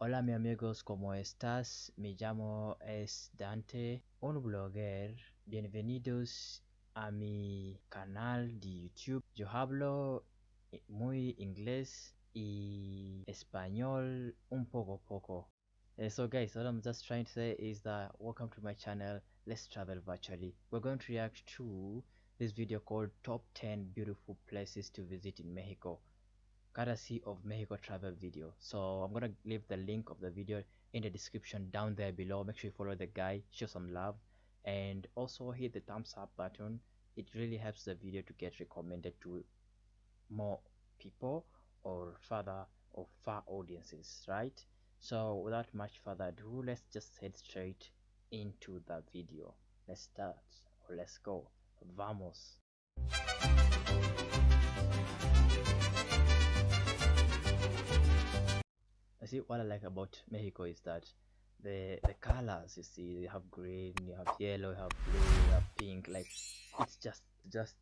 Hola mi amigos, ¿cómo estás? Me llamo es Dante, un blogger. Bienvenidos a mi canal de YouTube. Yo hablo muy inglés y español un poco poco. So guys, what I'm just trying to say is that welcome to my channel, Let's Travel Virtually. We're going to react to this video called Top 10 Beautiful Places to Visit in Mexico courtesy of Mexico Travel Video. So I'm gonna leave the link of the video in the description down there below. Make sure you follow the guy, show some love, and also hit the thumbs up button. It really helps the video to get recommended to more people or further or far audiences, right? So without much further ado, let's just head straight into the video. Let's start or let's go. Vamos. I see what I like about Mexico is that the the colors you see you have green, you have yellow, you have blue, you have pink. Like it's just just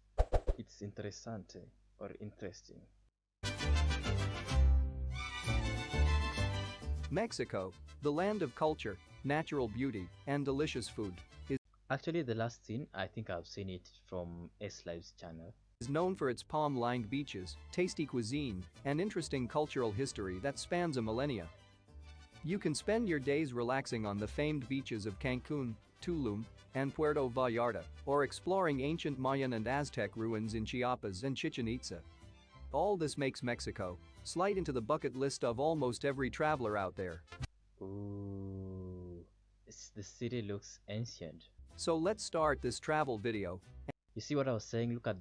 it's interessante or interesting. Mexico, the land of culture, natural beauty, and delicious food, is, Actually, the last scene I think I've seen it from S Live's channel. Is known for its palm lined beaches, tasty cuisine, and interesting cultural history that spans a millennia. You can spend your days relaxing on the famed beaches of Cancun, Tulum, and Puerto Vallarta, or exploring ancient Mayan and Aztec ruins in Chiapas and Chichen Itza. All this makes Mexico slide into the bucket list of almost every traveler out there. Ooh, the city looks ancient. So let's start this travel video You see what I was saying? Look at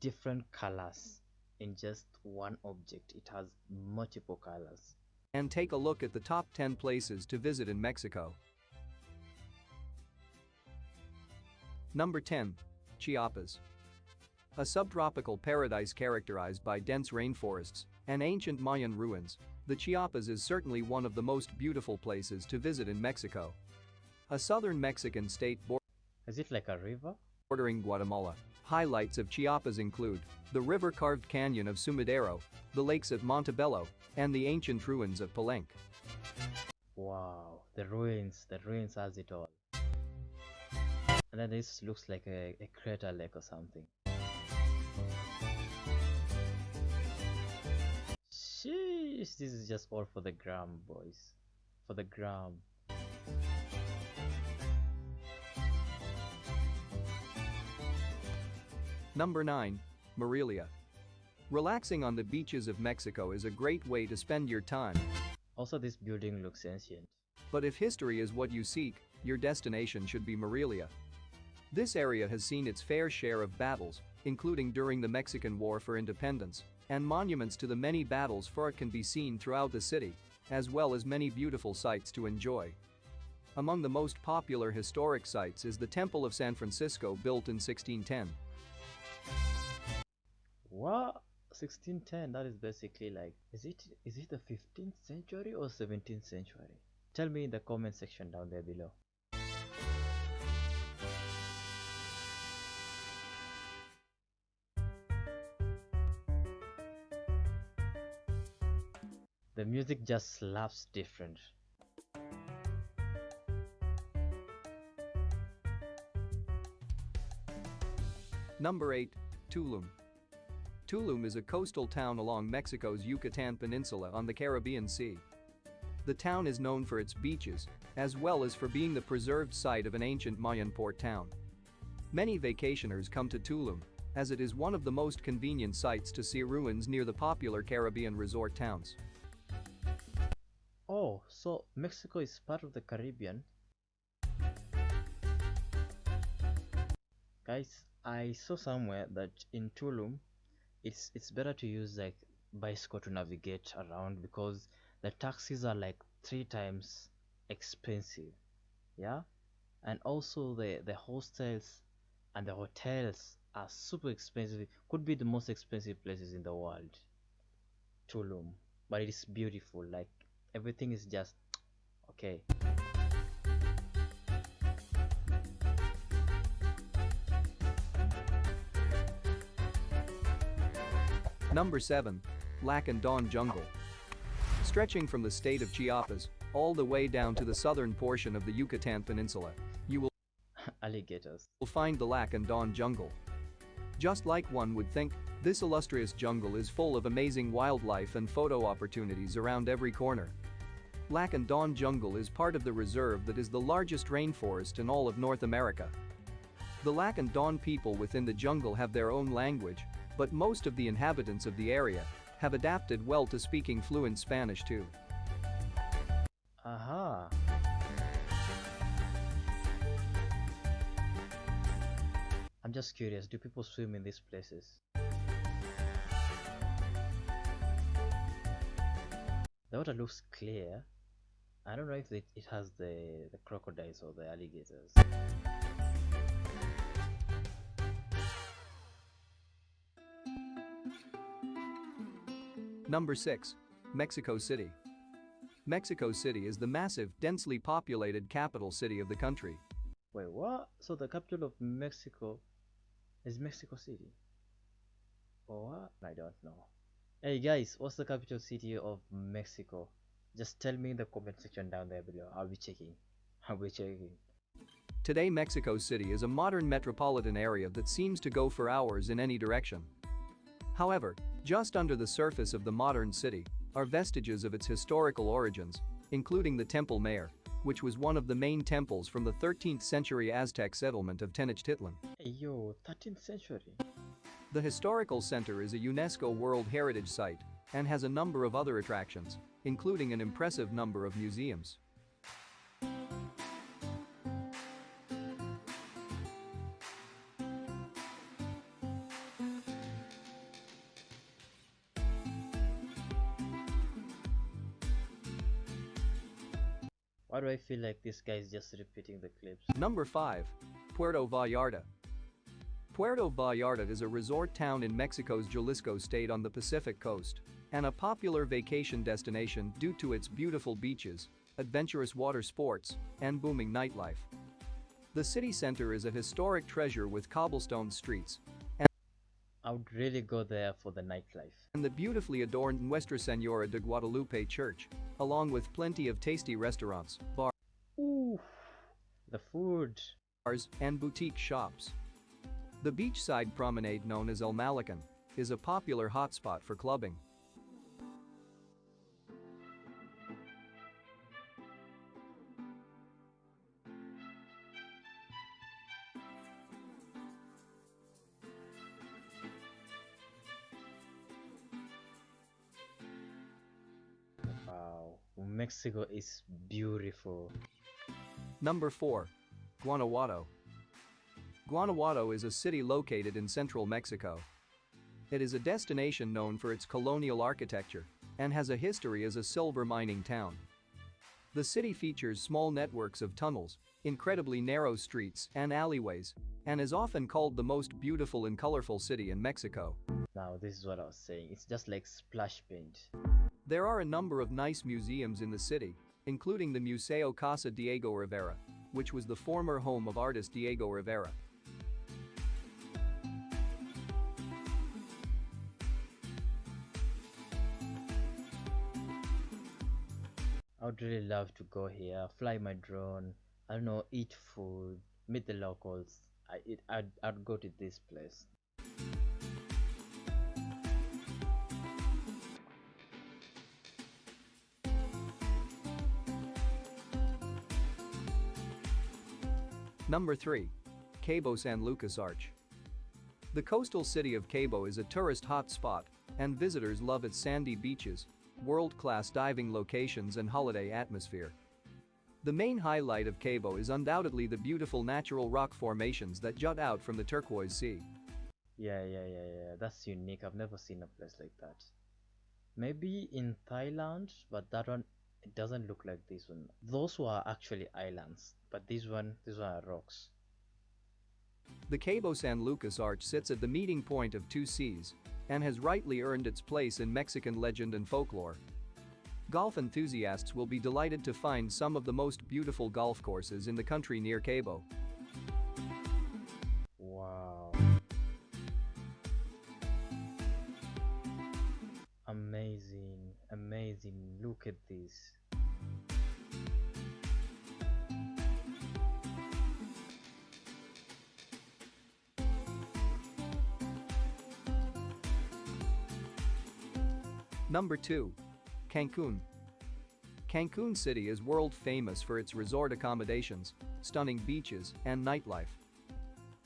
different colors in just one object. It has multiple colors. and take a look at the top 10 places to visit in Mexico. Number 10. Chiapas. A subtropical paradise characterized by dense rainforests and ancient Mayan ruins, the Chiapas is certainly one of the most beautiful places to visit in Mexico. A southern Mexican state Is it like a river? bordering Guatemala. Highlights of Chiapas include the river-carved canyon of Sumidero, the lakes at Montebello, and the ancient ruins of Palenque. Wow, the ruins, the ruins has it all. And then this looks like a, a crater lake or something. Sheesh, this is just all for the gram, boys. For the gram. Number 9. Morelia. Relaxing on the beaches of Mexico is a great way to spend your time, Also, this building looks ancient. but if history is what you seek, your destination should be Morelia. This area has seen its fair share of battles, including during the Mexican War for Independence, and monuments to the many battles for it can be seen throughout the city, as well as many beautiful sights to enjoy. Among the most popular historic sites is the Temple of San Francisco built in 1610. What? 1610, that is basically like, is it is it the 15th century or 17th century? Tell me in the comment section down there below. The music just slaps different. Number 8. Tulum. Tulum is a coastal town along Mexico's Yucatan Peninsula on the Caribbean Sea. The town is known for its beaches, as well as for being the preserved site of an ancient Mayan port town. Many vacationers come to Tulum, as it is one of the most convenient sites to see ruins near the popular Caribbean resort towns. Oh, so Mexico is part of the Caribbean. Guys, I saw somewhere that in Tulum, it's it's better to use like bicycle to navigate around because the taxis are like three times expensive. Yeah, and also the the hostels and the hotels are super expensive. Could be the most expensive places in the world. Tulum, but it is beautiful. Like everything is just okay. Number 7. Lacandon Jungle. Stretching from the state of Chiapas, all the way down to the southern portion of the Yucatan Peninsula, you will Alligators. find the Lacandon jungle. Just like one would think, this illustrious jungle is full of amazing wildlife and photo opportunities around every corner. Lacandon jungle is part of the reserve that is the largest rainforest in all of North America. The Lacandon people within the jungle have their own language, but most of the inhabitants of the area have adapted well to speaking fluent Spanish too. Aha. I'm just curious, do people swim in these places? The water looks clear. I don't know if it, it has the, the crocodiles or the alligators. Number 6. Mexico City. Mexico City is the massive, densely populated capital city of the country. Wait, what? So the capital of Mexico is Mexico City? Or what? I don't know. Hey guys, what's the capital city of Mexico? Just tell me in the comment section down there below. I'll be checking. I'll be checking. Today Mexico City is a modern metropolitan area that seems to go for hours in any direction. However, just under the surface of the modern city are vestiges of its historical origins, including the Templo Mayor, which was one of the main temples from the 13th century Aztec settlement of Tenochtitlan. Hey yo, 13th century. The historical center is a UNESCO World Heritage Site and has a number of other attractions, including an impressive number of museums. Why do I feel like this guy is just repeating the clips? Number 5. Puerto Vallarta. Puerto Vallarta is a resort town in Mexico's Jalisco state on the Pacific coast and a popular vacation destination due to its beautiful beaches, adventurous water sports, and booming nightlife. The city center is a historic treasure with cobblestone streets I would really go there for the nightlife. and the beautifully adorned Nuestra Senora de Guadalupe Church, along with plenty of tasty restaurants, Ooh, the food. bars, and boutique shops. The beachside promenade known as El Malecón is a popular hotspot for clubbing. Mexico is beautiful. Number 4. Guanajuato. Guanajuato is a city located in central Mexico. It is a destination known for its colonial architecture and has a history as a silver mining town. The city features small networks of tunnels, incredibly narrow streets and alleyways, and is often called the most beautiful and colorful city in Mexico. Now, this is what I was saying. It's just like splash paint. There are a number of nice museums in the city, including the Museo Casa Diego Rivera, which was the former home of artist Diego Rivera. I would really love to go here, fly my drone, I don't know, eat food, meet the locals. I it, I'd, I'd go to this place. Number 3. Cabo San Lucas Arch. The coastal city of Cabo is a tourist hotspot, and visitors love its sandy beaches, world-class diving locations and holiday atmosphere. The main highlight of Cabo is undoubtedly the beautiful natural rock formations that jut out from the turquoise sea. Yeah, yeah, yeah, yeah. That's unique. I've never seen a place like that. Maybe in Thailand, but that one it doesn't look like this one. Those were actually islands, but this one, these one are rocks. The Cabo San Lucas Arch sits at the meeting point of two seas and has rightly earned its place in Mexican legend and folklore. Golf enthusiasts will be delighted to find some of the most beautiful golf courses in the country near Cabo. Wow. Amazing, amazing. Look at this. Number 2. Cancun. Cancun City is world famous for its resort accommodations, stunning beaches, and nightlife.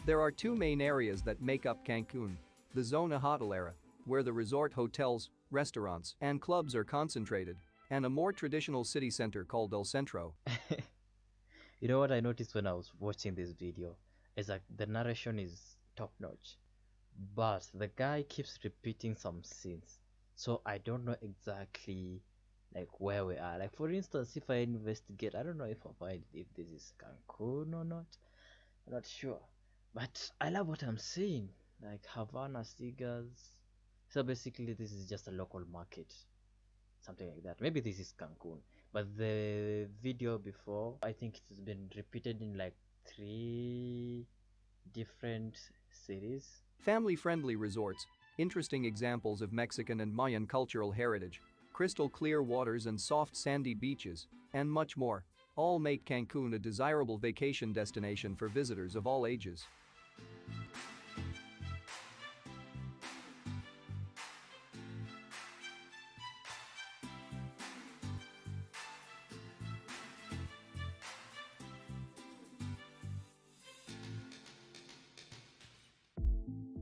There are two main areas that make up Cancun. The Zona Hotelera, where the resort hotels, restaurants, and clubs are concentrated, and a more traditional city center called El Centro. you know what I noticed when I was watching this video? Is like the narration is top notch, but the guy keeps repeating some scenes, so I don't know exactly like where we are. Like for instance, if I investigate, I don't know if I find if this is Cancun or not. I'm not sure, but I love what I'm seeing. Like Havana cigars. So basically, this is just a local market, something like that. Maybe this is Cancun, but the video before, I think it's been repeated in like three different cities. Family friendly resorts, interesting examples of Mexican and Mayan cultural heritage, crystal clear waters and soft sandy beaches, and much more, all make Cancun a desirable vacation destination for visitors of all ages.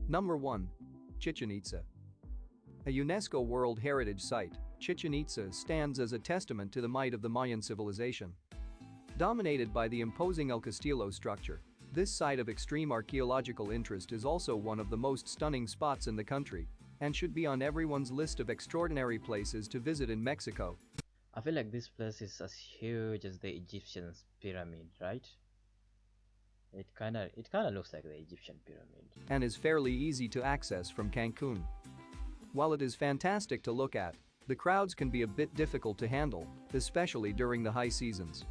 Number 1. Chichen Itza. A UNESCO World Heritage Site, Chichen Itza stands as a testament to the might of the Mayan civilization. Dominated by the imposing El Castillo structure, this site of extreme archaeological interest is also one of the most stunning spots in the country and should be on everyone's list of extraordinary places to visit in Mexico. I feel like this place is as huge as the Egyptian pyramid, right? It kinda it kinda looks like the Egyptian pyramid. And is fairly easy to access from Cancun. While it is fantastic to look at, the crowds can be a bit difficult to handle, especially during the high seasons.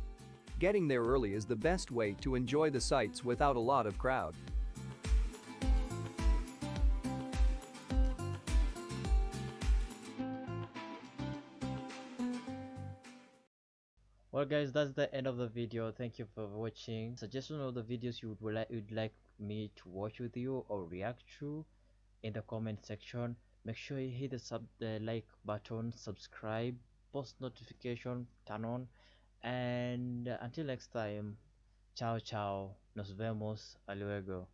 Getting there early is the best way to enjoy the sights without a lot of crowd. Well guys that's the end of the video. Thank you for watching. Suggestion of the videos you would like you'd like me to watch with you or react to in the comment section. Make sure you hit the sub the like button subscribe post notification turn on and until next time ciao ciao. Nos vemos. A luego